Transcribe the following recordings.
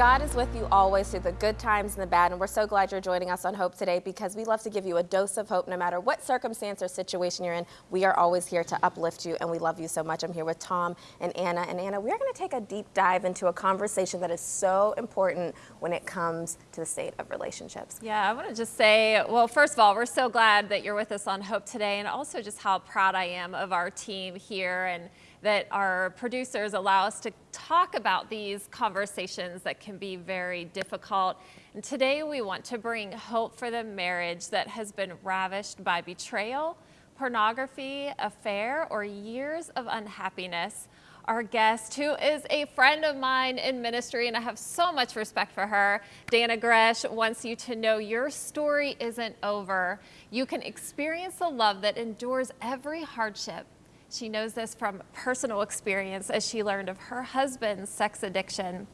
God is with you always through the good times and the bad, and we're so glad you're joining us on Hope today because we love to give you a dose of hope no matter what circumstance or situation you're in. We are always here to uplift you, and we love you so much. I'm here with Tom and Anna. And Anna, we're going to take a deep dive into a conversation that is so important when it comes to the state of relationships. Yeah, I want to just say, well, first of all, we're so glad that you're with us on Hope today, and also just how proud I am of our team here and that our producers allow us to talk about these conversations that can be very difficult. And today we want to bring hope for the marriage that has been ravished by betrayal, pornography, affair, or years of unhappiness. Our guest, who is a friend of mine in ministry, and I have so much respect for her, Dannah Gresh, wants you to know your story isn't over. You can experience the love that endures every hardship she knows this from personal experience as she learned of her husband's sex addiction.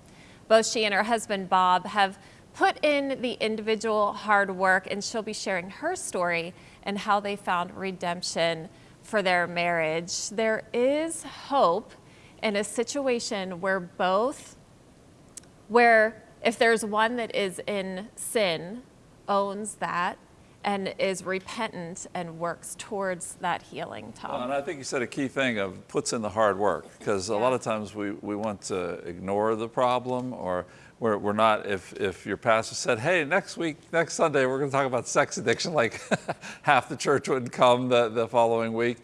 Both she and her husband, Bob, have put in the individual hard work, and she'll be sharing her story and how they found redemption for their marriage. There is hope in a situation where both, where if there's one that is in sin, owns that, and is repentant and works towards that healing, Tom. Well, and I think you said a key thing of puts in the hard work because yeah. a lot of times we, we want to ignore the problem or we're, we're not, if, if your pastor said, hey, next week, next Sunday, we're going to talk about sex addiction, like half the church wouldn't come the, the following week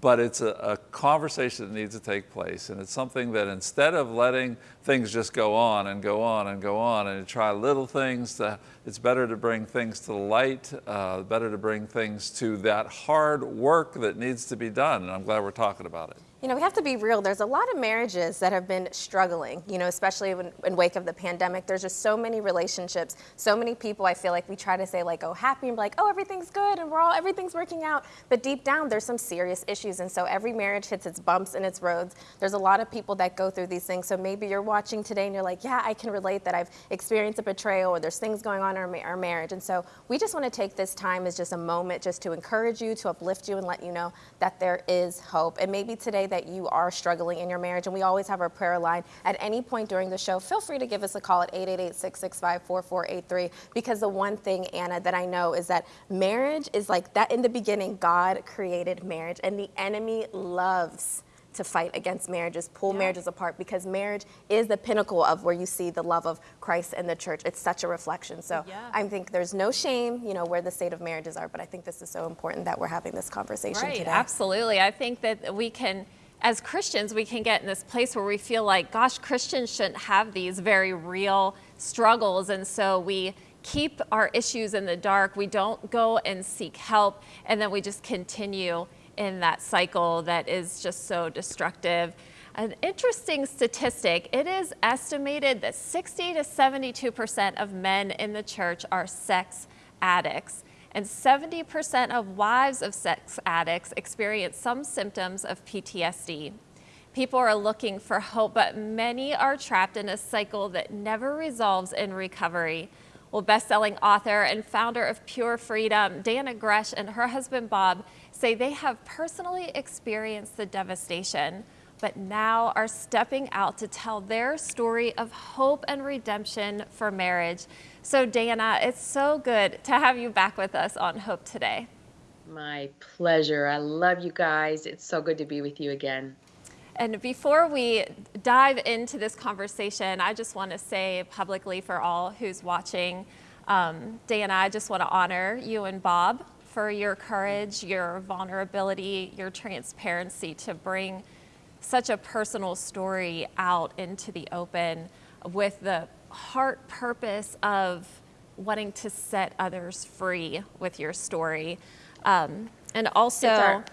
but it's a, a, conversation that needs to take place. And it's something that instead of letting things just go on and go on and go on and try little things, to, it's better to bring things to the light, uh, better to bring things to that hard work that needs to be done. And I'm glad we're talking about it. You know, we have to be real. There's a lot of marriages that have been struggling, you know, especially when, in wake of the pandemic. There's just so many relationships, so many people I feel like we try to say like, oh, happy and be like, oh, everything's good and we're all, everything's working out. But deep down, there's some serious issues. And so every marriage hits its bumps and its roads. There's a lot of people that go through these things. So maybe you're watching today and you're like, yeah, I can relate that I've experienced a betrayal or there's things going on in our, our marriage. And so we just want to take this time as just a moment just to encourage you, to uplift you and let you know that there is hope. And maybe today that you are struggling in your marriage. And we always have our prayer line at any point during the show. Feel free to give us a call at 888-665-4483 because the one thing, Anna, that I know is that marriage is like that in the beginning, God created marriage and the enemy loves to fight against marriages, pull yeah. marriages apart because marriage is the pinnacle of where you see the love of Christ and the church. It's such a reflection. So yeah. I think there's no shame, you know, where the state of marriages are, but I think this is so important that we're having this conversation right, today. Absolutely. I think that we can as Christians, we can get in this place where we feel like, gosh, Christians shouldn't have these very real struggles. And so we keep our issues in the dark. We don't go and seek help. And then we just continue in that cycle that is just so destructive. An interesting statistic, it is estimated that 60 to 72% of men in the church are sex addicts. And 70% of wives of sex addicts experience some symptoms of PTSD. People are looking for hope, but many are trapped in a cycle that never resolves in recovery. Well, best-selling author and founder of Pure Freedom, Dannah Gresh and her husband Bob say they have personally experienced the devastation, but now are stepping out to tell their story of hope and redemption for marriage. So Dannah, it's so good to have you back with us on Hope today. My pleasure. I love you guys. It's so good to be with you again. And before we dive into this conversation, I just want to say publicly for all who's watching, um, Dannah, I just want to honor you and Bob for your courage, your vulnerability, your transparency to bring such a personal story out into the open with the heart purpose of wanting to set others free with your story. Um, and also, our,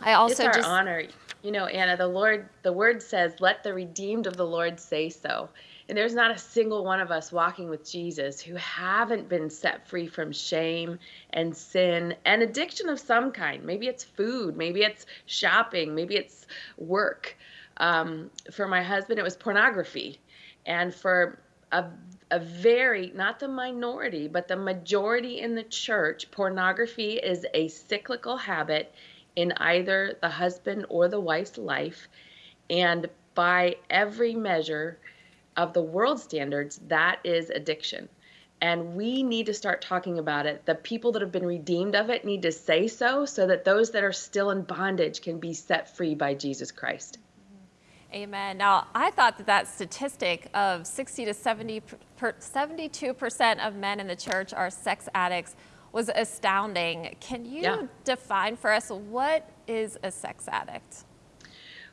I also it's our just honor. You know, Anna, the Lord, the word says, let the redeemed of the Lord say so. And there's not a single one of us walking with Jesus who haven't been set free from shame and sin and addiction of some kind. Maybe it's food, maybe it's shopping, maybe it's work. Um, for my husband, it was pornography. And for a, a very, not the minority, but the majority in the church, pornography is a cyclical habit in either the husband or the wife's life. And by every measure, of the world standards, that is addiction. And we need to start talking about it. The people that have been redeemed of it need to say so, so that those that are still in bondage can be set free by Jesus Christ. Amen. Now, I thought that that statistic of 60 to 70 per, 72% of men in the church are sex addicts was astounding. Can you Yeah. define for us what is a sex addict?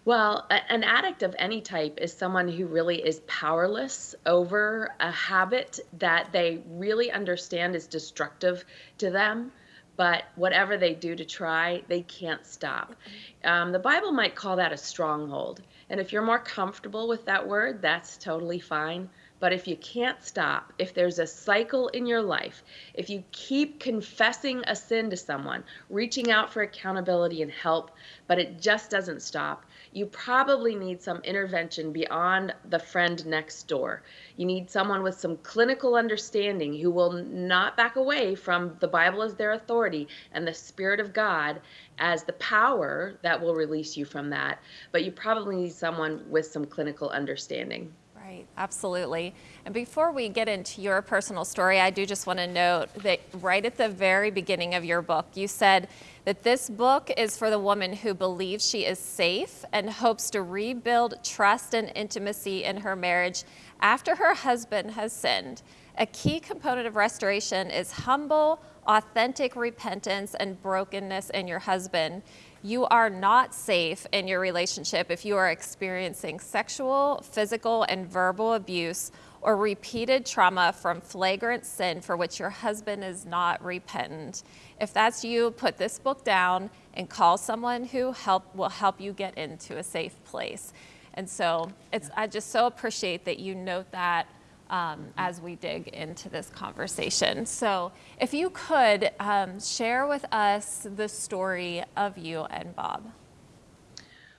Well, a- an addict of any type is someone who really is powerless over a habit that they really understand is destructive to them, but whatever they do to try, they can't stop. Um, the Bible might call that a stronghold. And if you're more comfortable with that word, that's totally fine. But if you can't stop, if there's a cycle in your life, if you keep confessing a sin to someone, reaching out for accountability and help, but it just doesn't stop, you probably need some intervention beyond the friend next door. You need someone with some clinical understanding who will not back away from the Bible as their authority and the Spirit of God as the power that will release you from that. But you probably need someone with some clinical understanding. Right, absolutely. And before we get into your personal story, I do just want to note that right at the very beginning of your book, you said that this book is for the woman who believes she is safe and hopes to rebuild trust and intimacy in her marriage after her husband has sinned. A key component of restoration is humble, authentic repentance and brokenness in your husband. You are not safe in your relationship if you are experiencing sexual, physical, and verbal abuse or repeated trauma from flagrant sin for which your husband is not repentant. If that's you, put this book down and call someone who help, will help you get into a safe place. And so it's, I just so appreciate that you note that um, as we dig into this conversation. So, if you could um, share with us the story of you and Bob.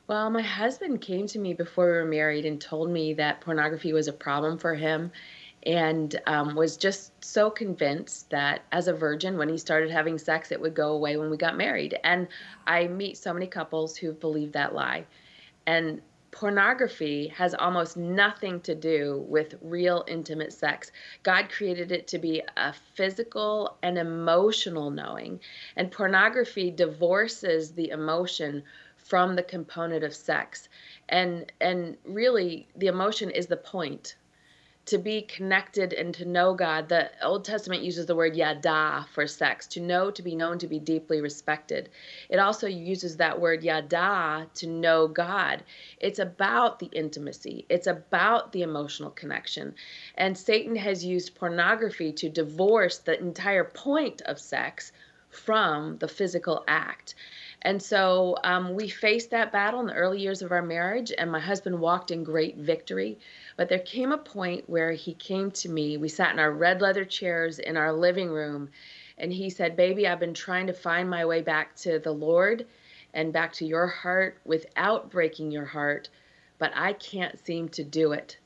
Well, my husband came to me before we were married and told me that pornography was a problem for him and um, was just so convinced that as a virgin, when he started having sex, it would go away when we got married. And I meet so many couples who believe that lie. And pornography has almost nothing to do with real intimate sex. God created it to be a physical and emotional knowing, and pornography divorces the emotion from the component of sex. And and really the emotion is the point to be connected and to know God. The Old Testament uses the word yada for sex, to know, to be known, to be deeply respected. It also uses that word yada to know God. It's about the intimacy, it's about the emotional connection. And Satan has used pornography to divorce the entire point of sex from the physical act. And so um, we faced that battle in the early years of our marriage, and my husband walked in great victory. But there came a point where he came to me. We sat in our red leather chairs in our living room, and he said, Baby, I've been trying to find my way back to the Lord and back to your heart without breaking your heart, but I can't seem to do it.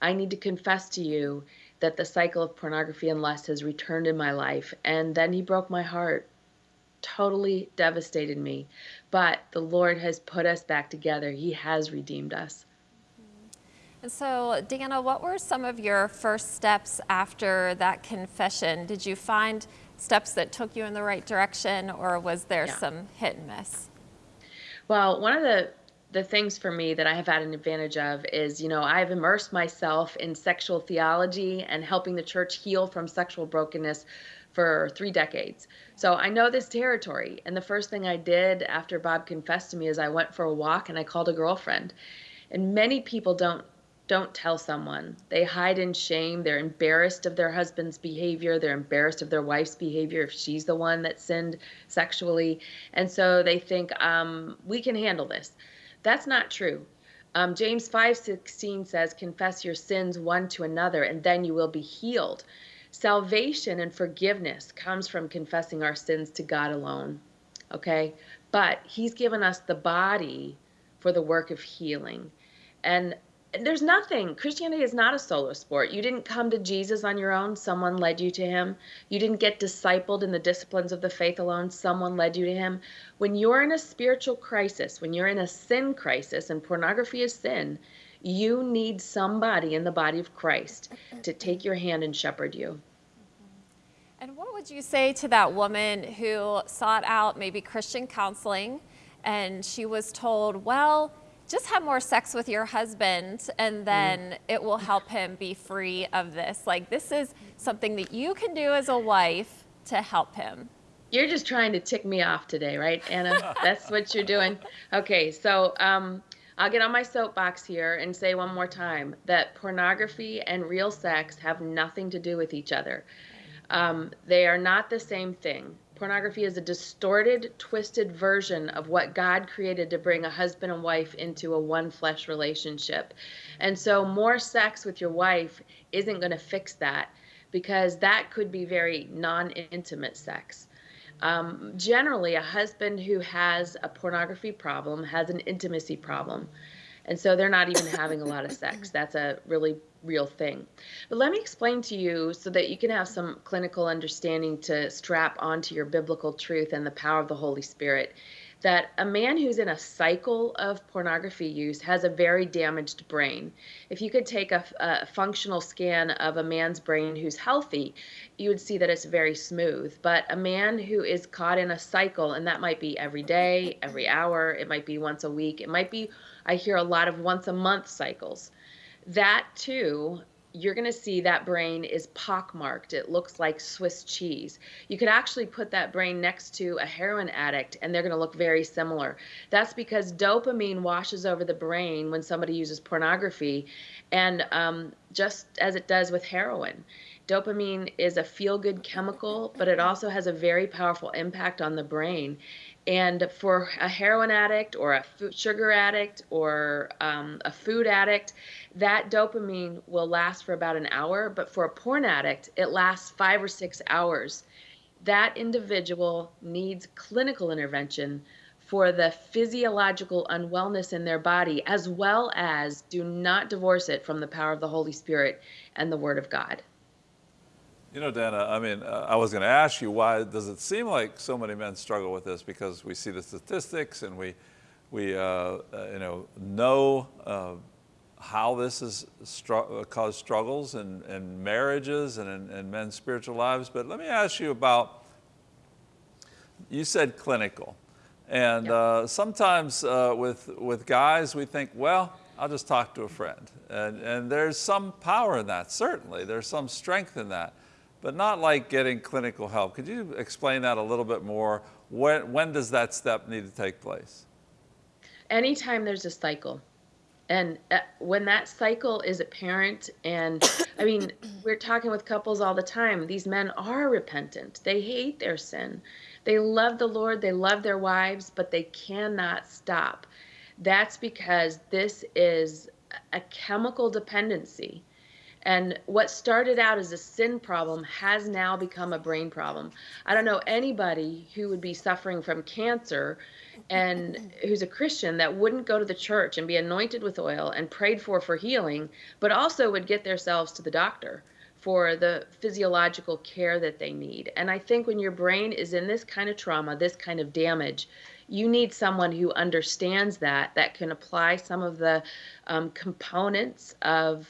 I need to confess to you that the cycle of pornography and lust has returned in my life. And then he broke my heart totally devastated me. But the Lord has put us back together. He has redeemed us. And so, Deanna, what were some of your first steps after that confession? Did you find steps that took you in the right direction, or was there Yeah. some hit and miss? Well, one of the the things for me that I have had an advantage of is, you know, I've immersed myself in sexual theology and helping the church heal from sexual brokenness for three decades. So I know this territory. And the first thing I did after Bob confessed to me is I went for a walk and I called a girlfriend. And many people don't don't tell someone. They hide in shame. They're embarrassed of their husband's behavior. They're embarrassed of their wife's behavior if she's the one that sinned sexually. And so they think, um, we can handle this. That's not true. Um, James 5:16 says, "Confess your sins one to another, and then you will be healed." Salvation and forgiveness comes from confessing our sins to God alone. Okay? But he's given us the body for the work of healing. And there's nothing. Christianity is not a solo sport. You didn't come to Jesus on your own, someone led you to him. You didn't get discipled in the disciplines of the faith alone, someone led you to him. When you're in a spiritual crisis, when you're in a sin crisis, and pornography is sin, You need somebody in the body of Christ to take your hand and shepherd you. Would you say to that woman who sought out maybe Christian counseling and she was told, well, just have more sex with your husband and then mm. it will help him be free of this? Like, this is something that you can do as a wife to help him. You're just trying to tick me off today, right, Anna? That's what you're doing. Okay, so um, I'll get on my soapbox here and say one more time that pornography and real sex have nothing to do with each other. Um, they are not the same thing. Pornography is a distorted, twisted version of what God created to bring a husband and wife into a one flesh relationship. And so, more sex with your wife isn't going to fix that because that could be very non intimate sex. Um, generally, a husband who has a pornography problem has an intimacy problem. And so they're not even having a lot of sex. That's a really real thing. But let me explain to you so that you can have some clinical understanding to strap onto your biblical truth and the power of the Holy Spirit. That a man who's in a cycle of pornography use has a very damaged brain. If you could take a, a functional scan of a man's brain who's healthy, you would see that it's very smooth. But a man who is caught in a cycle, and that might be every day, every hour, it might be once a week, it might be, I hear a lot of once a month cycles that too you're going to see that brain is pockmarked. It looks like Swiss cheese. You could actually put that brain next to a heroin addict and they're going to look very similar. That's because dopamine washes over the brain when somebody uses pornography, and um, just as it does with heroin. Dopamine is a feel good chemical, but it also has a very powerful impact on the brain. And for a heroin addict or a food, sugar addict or um, a food addict, that dopamine will last for about an hour. But for a porn addict, it lasts five or six hours. That individual needs clinical intervention for the physiological unwellness in their body, as well as do not divorce it from the power of the Holy Spirit and the Word of God. You know, Dannah, I mean, uh, I was going to ask you why does it seem like so many men struggle with this? Because we see the statistics and we, we uh, uh, you know, know uh, how this has stru uh, caused struggles in, in marriages and in, in, men's spiritual lives. But let me ask you about, you said clinical. And yep. Uh, sometimes with, with guys, we think, well, I'll just talk to a friend. And, and there's some power in that, certainly. There's some strength in that but not like getting clinical help. Could you explain that a little bit more? When, when does that step need to take place? Anytime there's a cycle. And uh, when that cycle is apparent, and I mean, we're talking with couples all the time. These men are repentant. They hate their sin. They love the Lord. They love their wives, but they cannot stop. That's because this is a chemical dependency and what started out as a sin problem has now become a brain problem. I don't know anybody who would be suffering from cancer and who's a Christian that wouldn't go to the church and be anointed with oil and prayed for for healing, but also would get themselves to the doctor for the physiological care that they need. And I think when your brain is in this kind of trauma, this kind of damage, you need someone who understands that, that can apply some of the um, components of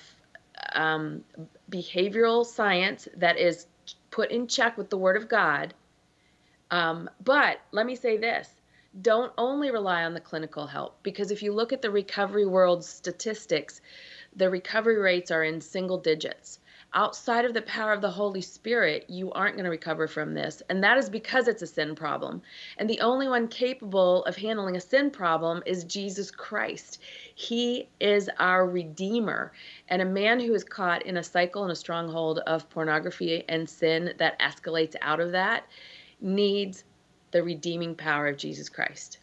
um, behavioral science that is put in check with the Word of God. Um, but let me say this don't only rely on the clinical help because if you look at the recovery world statistics, the recovery rates are in single digits outside of the power of the Holy Spirit, you aren't going to recover from this. And that is because it's a sin problem. And the only one capable of handling a sin problem is Jesus Christ. He is our Redeemer. And a man who is caught in a cycle and a stronghold of pornography and sin that escalates out of that needs the redeeming power of Jesus Christ.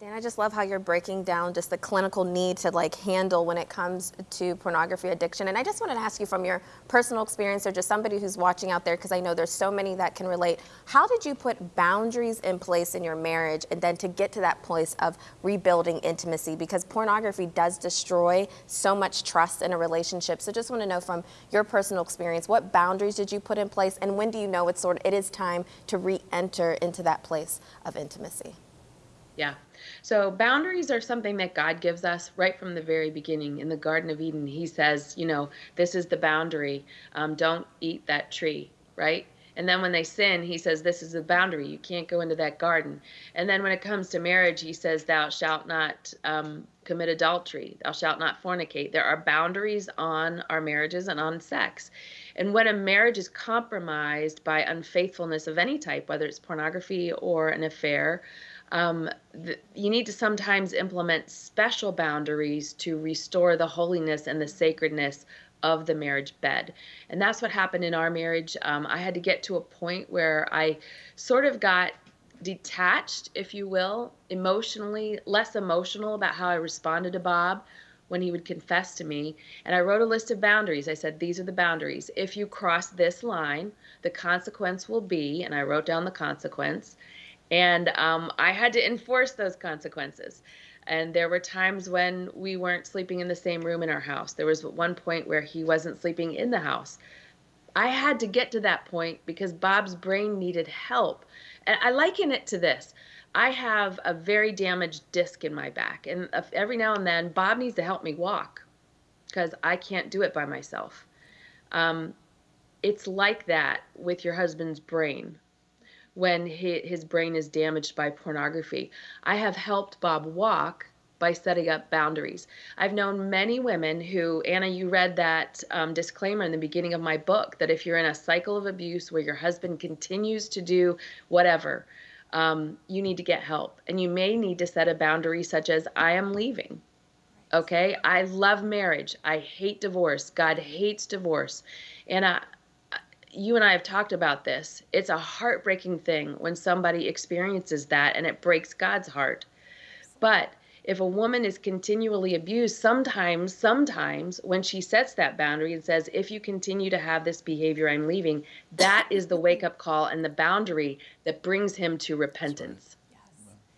Dan, I just love how you're breaking down just the clinical need to like handle when it comes to pornography addiction. And I just wanted to ask you from your personal experience or just somebody who's watching out there, because I know there's so many that can relate. How did you put boundaries in place in your marriage and then to get to that place of rebuilding intimacy? Because pornography does destroy so much trust in a relationship. So just want to know from your personal experience, what boundaries did you put in place and when do you know it's sort of, it is time to re-enter into that place of intimacy? Yeah. So boundaries are something that God gives us right from the very beginning. In the Garden of Eden, He says, you know, this is the boundary. Um, don't eat that tree, right? And then when they sin, He says, this is the boundary. You can't go into that garden. And then when it comes to marriage, He says, thou shalt not um, commit adultery. Thou shalt not fornicate. There are boundaries on our marriages and on sex. And when a marriage is compromised by unfaithfulness of any type, whether it's pornography or an affair, um, th- you need to sometimes implement special boundaries to restore the holiness and the sacredness of the marriage bed. And that's what happened in our marriage. Um, I had to get to a point where I sort of got detached, if you will, emotionally, less emotional about how I responded to Bob when he would confess to me. And I wrote a list of boundaries. I said, These are the boundaries. If you cross this line, the consequence will be, and I wrote down the consequence. And um, I had to enforce those consequences. And there were times when we weren't sleeping in the same room in our house. There was one point where he wasn't sleeping in the house. I had to get to that point because Bob's brain needed help. And I liken it to this I have a very damaged disc in my back. And every now and then, Bob needs to help me walk because I can't do it by myself. Um, it's like that with your husband's brain when his brain is damaged by pornography. I have helped Bob walk by setting up boundaries. I've known many women who, Anna, you read that um, disclaimer in the beginning of my book that if you're in a cycle of abuse where your husband continues to do whatever, um, you need to get help. And you may need to set a boundary such as, I am leaving. Okay? I love marriage. I hate divorce. God hates divorce. And I, you and I have talked about this. It's a heartbreaking thing when somebody experiences that and it breaks God's heart. But if a woman is continually abused, sometimes, sometimes when she sets that boundary and says, if you continue to have this behavior, I'm leaving, that is the wake up call and the boundary that brings him to repentance. Yes.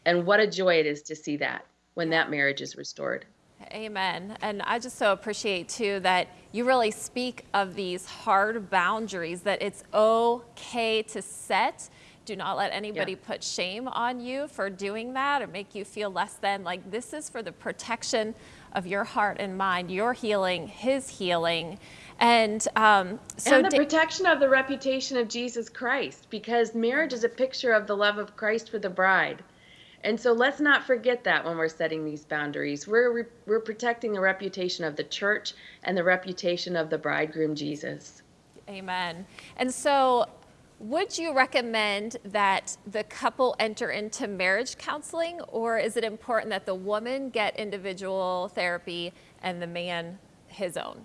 And what a joy it is to see that when that marriage is restored. Amen. And I just so appreciate too that you really speak of these hard boundaries that it's okay to set. Do not let anybody yeah. put shame on you for doing that or make you feel less than. Like this is for the protection of your heart and mind, your healing, his healing. And um, so and the protection of the reputation of Jesus Christ, because marriage is a picture of the love of Christ for the bride. And so let's not forget that when we're setting these boundaries. We're, we're protecting the reputation of the church and the reputation of the bridegroom Jesus. Amen. And so, would you recommend that the couple enter into marriage counseling, or is it important that the woman get individual therapy and the man his own?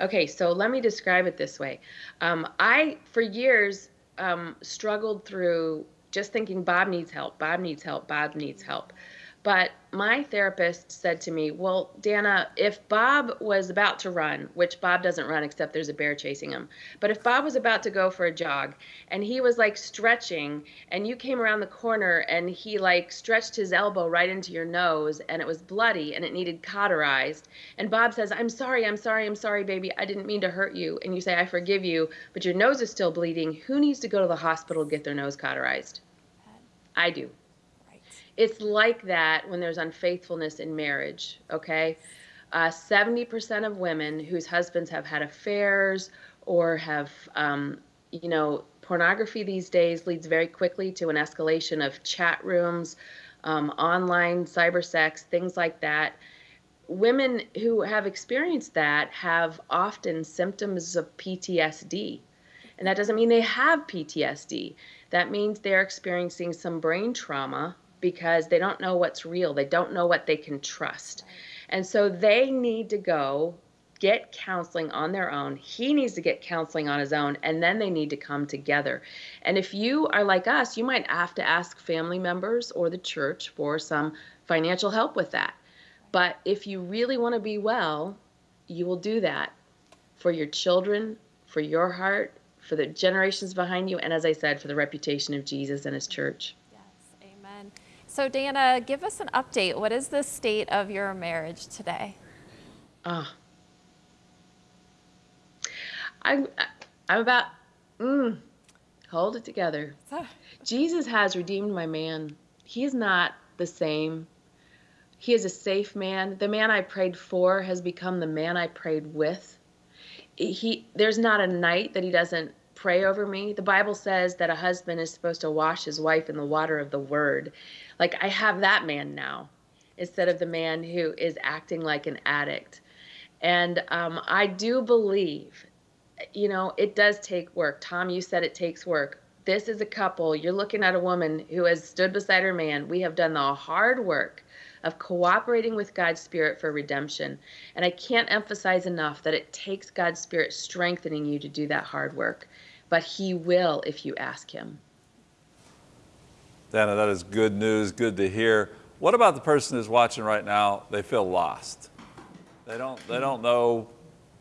Okay, so let me describe it this way. Um, I, for years, um, struggled through just thinking Bob needs help, Bob needs help, Bob needs help. But my therapist said to me, Well, Dannah, if Bob was about to run, which Bob doesn't run except there's a bear chasing him, but if Bob was about to go for a jog and he was like stretching and you came around the corner and he like stretched his elbow right into your nose and it was bloody and it needed cauterized, and Bob says, I'm sorry, I'm sorry, I'm sorry, baby, I didn't mean to hurt you, and you say, I forgive you, but your nose is still bleeding, who needs to go to the hospital to get their nose cauterized? I do. It's like that when there's unfaithfulness in marriage, okay? Uh, 70% of women whose husbands have had affairs or have, um, you know, pornography these days leads very quickly to an escalation of chat rooms, um, online cyber sex, things like that. Women who have experienced that have often symptoms of PTSD. And that doesn't mean they have PTSD. That means they're experiencing some brain trauma because they don't know what's real. They don't know what they can trust. And so they need to go get counseling on their own. He needs to get counseling on his own, and then they need to come together. And if you are like us, you might have to ask family members or the church for some financial help with that. But if you really want to be well, you will do that for your children, for your heart, for the generations behind you, and as I said, for the reputation of Jesus and his church. So, Dannah, give us an update. What is the state of your marriage today? Ah, I'm, I'm about, mm, hold it together. Jesus has redeemed my man. he's not the same. He is a safe man. The man I prayed for has become the man I prayed with. He there's not a night that he doesn't pray over me. The Bible says that a husband is supposed to wash his wife in the water of the word. Like I have that man now instead of the man who is acting like an addict. And um, I do believe, you know, it does take work. Tom, you said it takes work. This is a couple. You're looking at a woman who has stood beside her man. We have done the hard work of cooperating with God's Spirit for redemption. And I can't emphasize enough that it takes God's Spirit strengthening you to do that hard work. But He will if you ask Him. Dannah, that is good news, good to hear. What about the person who's watching right now? They feel lost. They don't, they don't know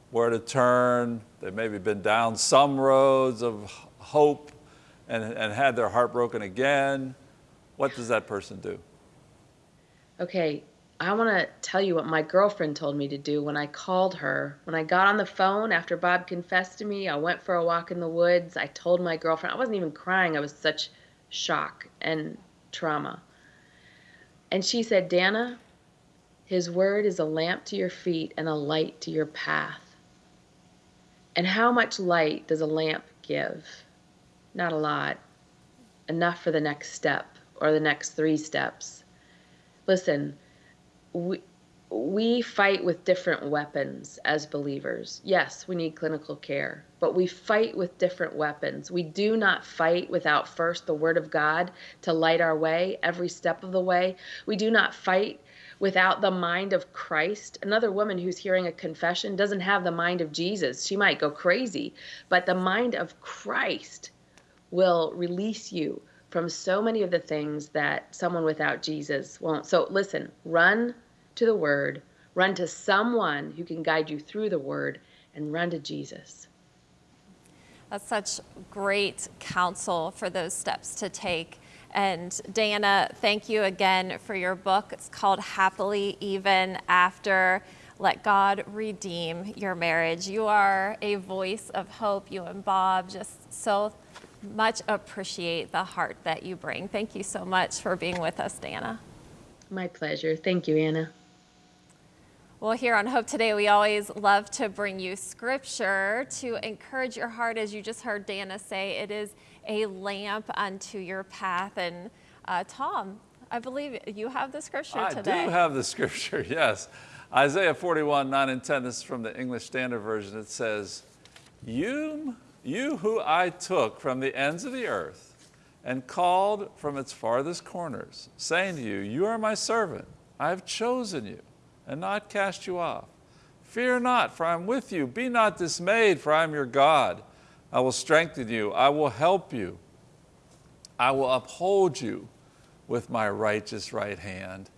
where to turn. They've maybe been down some roads of hope and, and had their heart broken again. What does that person do? Okay, I want to tell you what my girlfriend told me to do when I called her. When I got on the phone after Bob confessed to me, I went for a walk in the woods. I told my girlfriend, I wasn't even crying, I was such shock and trauma. And she said, Dannah, his word is a lamp to your feet and a light to your path. And how much light does a lamp give? Not a lot. Enough for the next step or the next three steps. Listen, we, we fight with different weapons as believers. Yes, we need clinical care, but we fight with different weapons. We do not fight without first the Word of God to light our way every step of the way. We do not fight without the mind of Christ. Another woman who's hearing a confession doesn't have the mind of Jesus. She might go crazy, but the mind of Christ will release you from so many of the things that someone without Jesus won't. So listen, run to the Word, run to someone who can guide you through the Word, and run to Jesus. That's such great counsel for those steps to take. And Dannah, thank you again for your book. It's called Happily Even After. Let God redeem your marriage. You are a voice of hope. You and Bob just so much appreciate the heart that you bring. Thank you so much for being with us, Dannah. My pleasure. Thank you, Anna. Well, here on Hope Today, we always love to bring you scripture to encourage your heart. As you just heard Dannah say, it is a lamp unto your path. And uh, Tom, I believe you have the scripture I today. I do have the scripture, yes. Isaiah 41, 9 and 10, this is from the English Standard Version. It says, You, you who I took from the ends of the earth and called from its farthest corners, saying to you, You are my servant, I have chosen you and not cast you off. Fear not, for I am with you. Be not dismayed, for I am your God. I will strengthen you. I will help you. I will uphold you with my righteous right hand.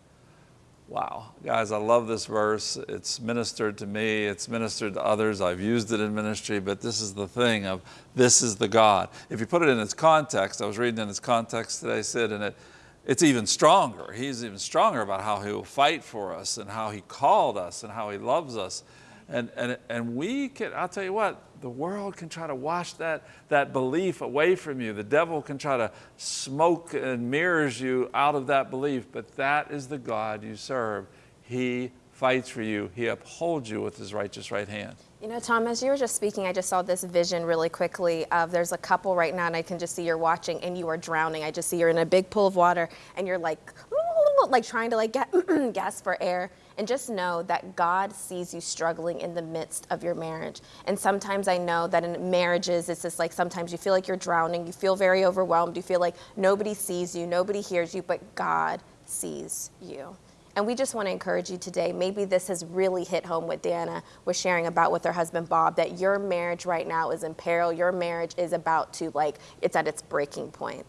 Wow. Guys, I love this verse. It's ministered to me, it's ministered to others. I've used it in ministry, but this is the thing of this is the God. If you put it in its context, I was reading in its context today, Sid, and it, it's even stronger. He's even stronger about how he will fight for us and how he called us and how he loves us. And, and, and we can, I'll tell you what, the world can try to wash that, that belief away from you. The devil can try to smoke and mirrors you out of that belief, but that is the God you serve. He fights for you. He upholds you with his righteous right hand. You know, Tom, as you were just speaking, I just saw this vision really quickly of there's a couple right now, and I can just see you're watching and you are drowning. I just see you're in a big pool of water and you're like, like trying to like get gasp for air. And just know that God sees you struggling in the midst of your marriage. And sometimes I know that in marriages, it's just like sometimes you feel like you're drowning, you feel very overwhelmed, you feel like nobody sees you, nobody hears you, but God sees you. And we just want to encourage you today. Maybe this has really hit home what Dannah was sharing about with her husband Bob that your marriage right now is in peril. Your marriage is about to, like, it's at its breaking point.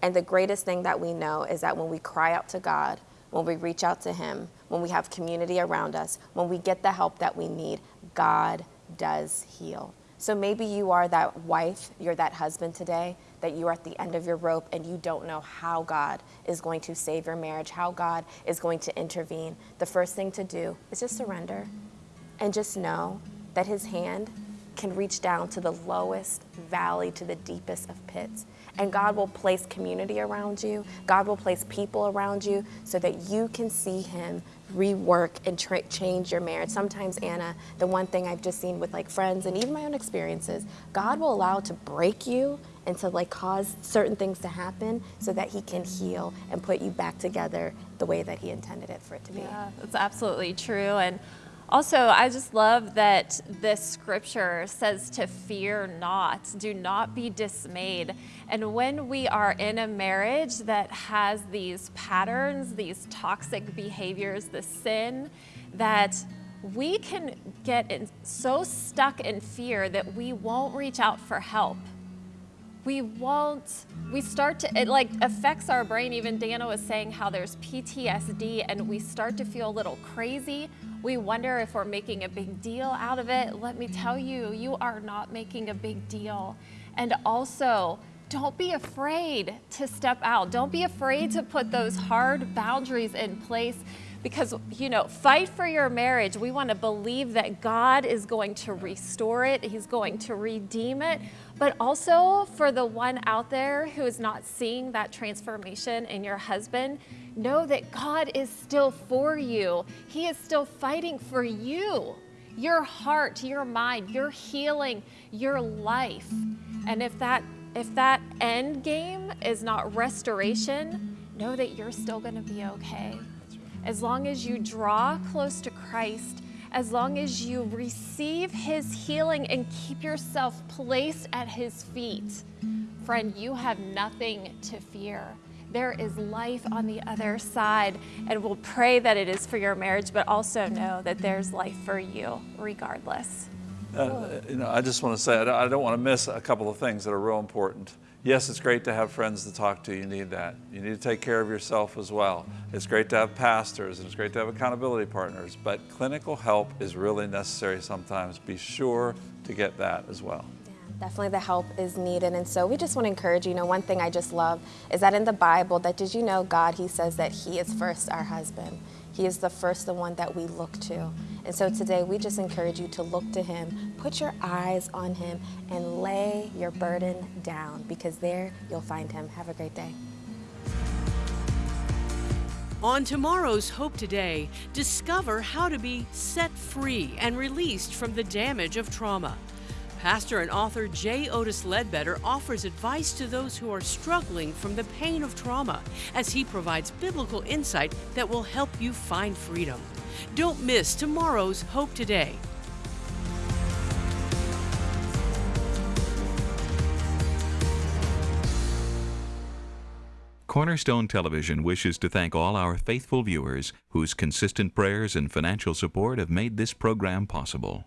And the greatest thing that we know is that when we cry out to God, when we reach out to Him, when we have community around us, when we get the help that we need, God does heal. So maybe you are that wife, you're that husband today, that you're at the end of your rope and you don't know how God is going to save your marriage, how God is going to intervene. The first thing to do is just surrender and just know that His hand can reach down to the lowest valley, to the deepest of pits. And God will place community around you. God will place people around you so that you can see Him rework and change your marriage. Sometimes, Anna, the one thing I've just seen with like friends and even my own experiences, God will allow to break you and to like cause certain things to happen so that He can heal and put you back together the way that He intended it for it to be. Yeah, that's absolutely true. And also, I just love that this scripture says to fear not, do not be dismayed. And when we are in a marriage that has these patterns, these toxic behaviors, the sin, that we can get in, so stuck in fear that we won't reach out for help we won't we start to it like affects our brain even Dannah was saying how there's ptsd and we start to feel a little crazy we wonder if we're making a big deal out of it. Let me tell you you are not making a big deal. And also don't be afraid to step out. Don't be afraid to put those hard boundaries in place because you know fight for your marriage. We want to believe that god is going to restore it. He's going to redeem it. But also for the one out there who is not seeing that transformation in your husband know that god is still for you. He is still fighting for you. Your heart your mind your healing your life. And if that if that end game is not restoration know that you're still going to be okay. As long as you draw close to Christ, as long as you receive his healing and keep yourself placed at his feet, friend, you have nothing to fear. There is life on the other side, and we'll pray that it is for your marriage, but also know that there's life for you regardless. Uh, you know, I just want to say I don't want to miss a couple of things that are real important yes, it's great to have friends to talk to. You need that. You need to take care of yourself as well. It's great to have pastors and it's great to have accountability partners, but clinical help is really necessary sometimes. Be sure to get that as well. Definitely the help is needed. And so we just want to encourage you. Know, one thing I just love is that in the Bible, that did you know God, He says that He is first our husband. He is the first, the one that we look to. And so today we just encourage you to look to Him, put your eyes on Him, and lay your burden down because there you'll find Him. Have a great day. On tomorrow's Hope Today, discover how to be set free and released from the damage of trauma. Pastor and author J. Otis Ledbetter offers advice to those who are struggling from the pain of trauma as he provides biblical insight that will help you find freedom. Don't miss tomorrow's Hope Today. Cornerstone Television wishes to thank all our faithful viewers whose consistent prayers and financial support have made this program possible.